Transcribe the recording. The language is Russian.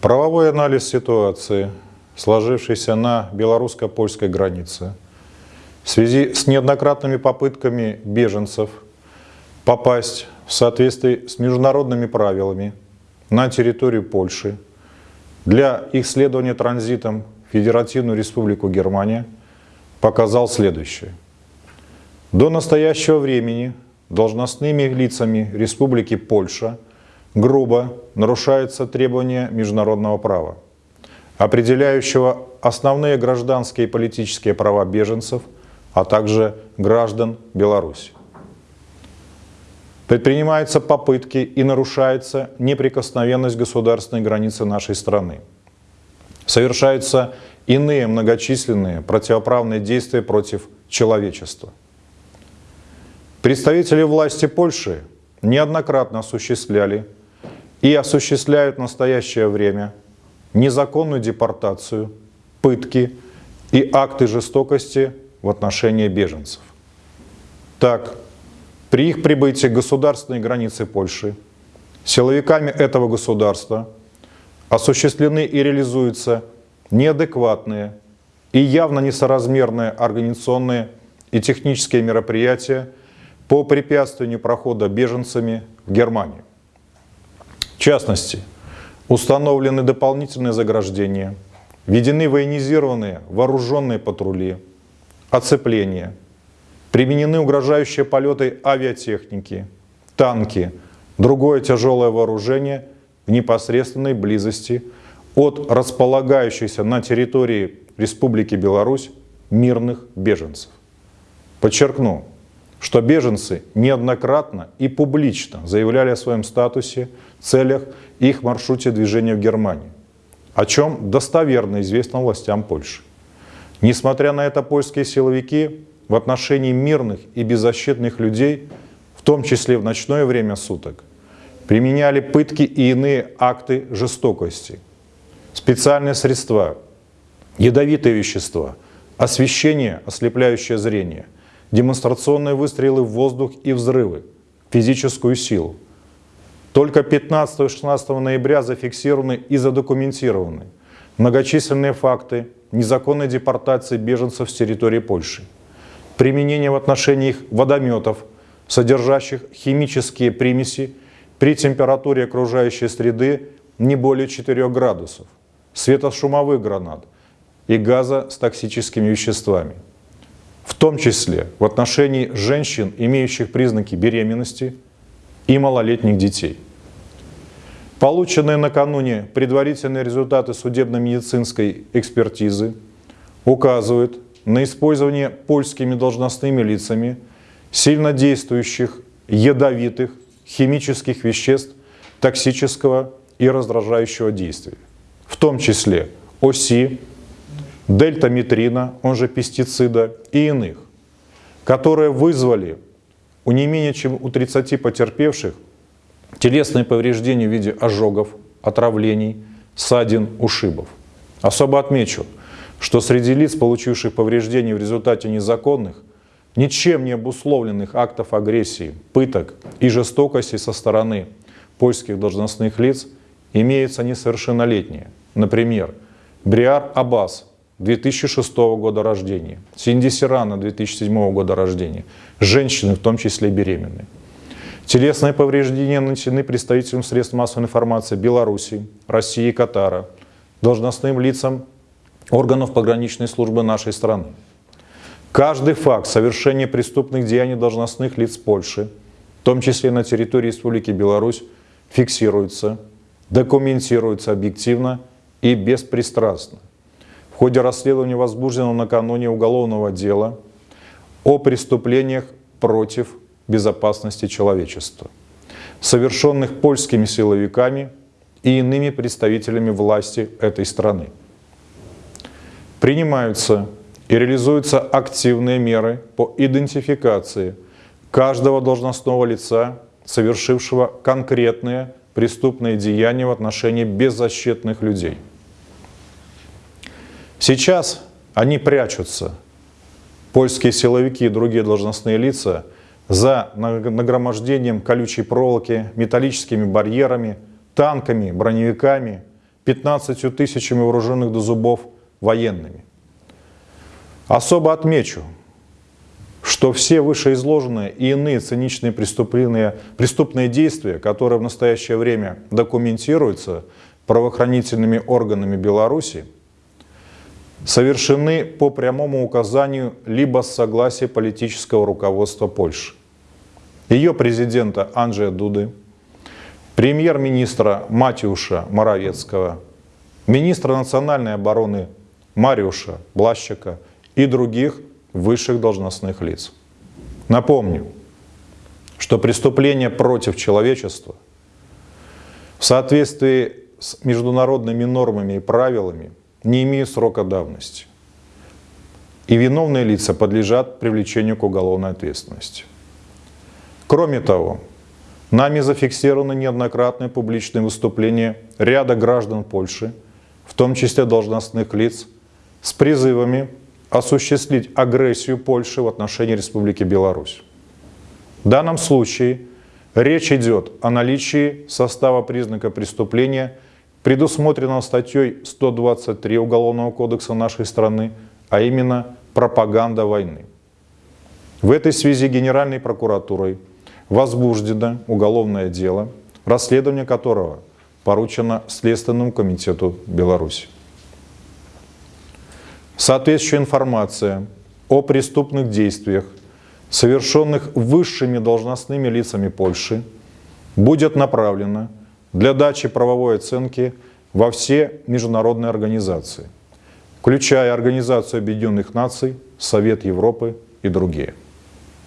Правовой анализ ситуации, сложившейся на белорусско-польской границе, в связи с неоднократными попытками беженцев попасть в соответствии с международными правилами на территорию Польши для их следования транзитом в Федеративную Республику Германия показал следующее. До настоящего времени должностными лицами Республики Польша грубо нарушаются требования международного права, определяющего основные гражданские и политические права беженцев, а также граждан Беларуси. Предпринимаются попытки и нарушается неприкосновенность государственной границы нашей страны. Совершаются иные многочисленные противоправные действия против человечества. Представители власти Польши неоднократно осуществляли и осуществляют в настоящее время незаконную депортацию, пытки и акты жестокости в отношении беженцев. Так, при их прибытии к государственной границе Польши силовиками этого государства осуществлены и реализуются неадекватные и явно несоразмерные организационные и технические мероприятия по препятствованию прохода беженцами в Германию. В частности, установлены дополнительные заграждения, введены военизированные вооруженные патрули, оцепления – Применены угрожающие полеты авиатехники, танки, другое тяжелое вооружение в непосредственной близости от располагающихся на территории Республики Беларусь мирных беженцев. Подчеркну, что беженцы неоднократно и публично заявляли о своем статусе, целях и их маршруте движения в Германию, о чем достоверно известно властям Польши. Несмотря на это, польские силовики в отношении мирных и беззащитных людей, в том числе в ночное время суток, применяли пытки и иные акты жестокости, специальные средства, ядовитые вещества, освещение, ослепляющее зрение, демонстрационные выстрелы в воздух и взрывы, физическую силу. Только 15-16 ноября зафиксированы и задокументированы многочисленные факты незаконной депортации беженцев с территории Польши применение в отношении их водометов, содержащих химические примеси при температуре окружающей среды не более 4 градусов, светошумовых гранат и газа с токсическими веществами, в том числе в отношении женщин, имеющих признаки беременности и малолетних детей. Полученные накануне предварительные результаты судебно-медицинской экспертизы указывают на использование польскими должностными лицами сильно действующих ядовитых химических веществ токсического и раздражающего действия, в том числе ОСИ, дельтаметрина, он же пестицида и иных, которые вызвали у не менее чем у 30 потерпевших телесные повреждения в виде ожогов, отравлений, ссадин, ушибов. Особо отмечу – что среди лиц, получивших повреждения в результате незаконных, ничем не обусловленных актов агрессии, пыток и жестокости со стороны польских должностных лиц имеются несовершеннолетние. Например, Бриар Аббас, 2006 года рождения, Синди Сирана, 2007 года рождения, женщины, в том числе беременные. Телесные повреждения нанесены представителям средств массовой информации Беларуси, России и Катара, должностным лицам органов пограничной службы нашей страны. Каждый факт совершения преступных деяний должностных лиц Польши, в том числе на территории Республики Беларусь, фиксируется, документируется объективно и беспристрастно. Ходе расследования возбужденного накануне уголовного дела о преступлениях против безопасности человечества, совершенных польскими силовиками и иными представителями власти этой страны принимаются и реализуются активные меры по идентификации каждого должностного лица, совершившего конкретные преступные деяния в отношении беззащитных людей. Сейчас они прячутся, польские силовики и другие должностные лица, за нагромождением колючей проволоки, металлическими барьерами, танками, броневиками 15 тысячами вооруженных до зубов военными. Особо отмечу, что все вышеизложенные и иные циничные преступления, преступные действия, которые в настоящее время документируются правоохранительными органами Беларуси, совершены по прямому указанию либо с согласия политического руководства Польши, ее президента Анджея Дуды, премьер-министра Матиуша Моровецкого, министра национальной обороны Мариуша Блащика и других высших должностных лиц. Напомню, что преступления против человечества в соответствии с международными нормами и правилами не имеют срока давности. И виновные лица подлежат привлечению к уголовной ответственности. Кроме того, нами зафиксированы неоднократные публичные выступления ряда граждан Польши, в том числе должностных лиц, с призывами осуществить агрессию Польши в отношении Республики Беларусь. В данном случае речь идет о наличии состава признака преступления, предусмотренного статьей 123 Уголовного кодекса нашей страны, а именно пропаганда войны. В этой связи Генеральной прокуратурой возбуждено уголовное дело, расследование которого поручено Следственному комитету Беларуси. Соответствующая информация о преступных действиях, совершенных высшими должностными лицами Польши, будет направлена для дачи правовой оценки во все международные организации, включая Организацию Объединенных Наций, Совет Европы и другие.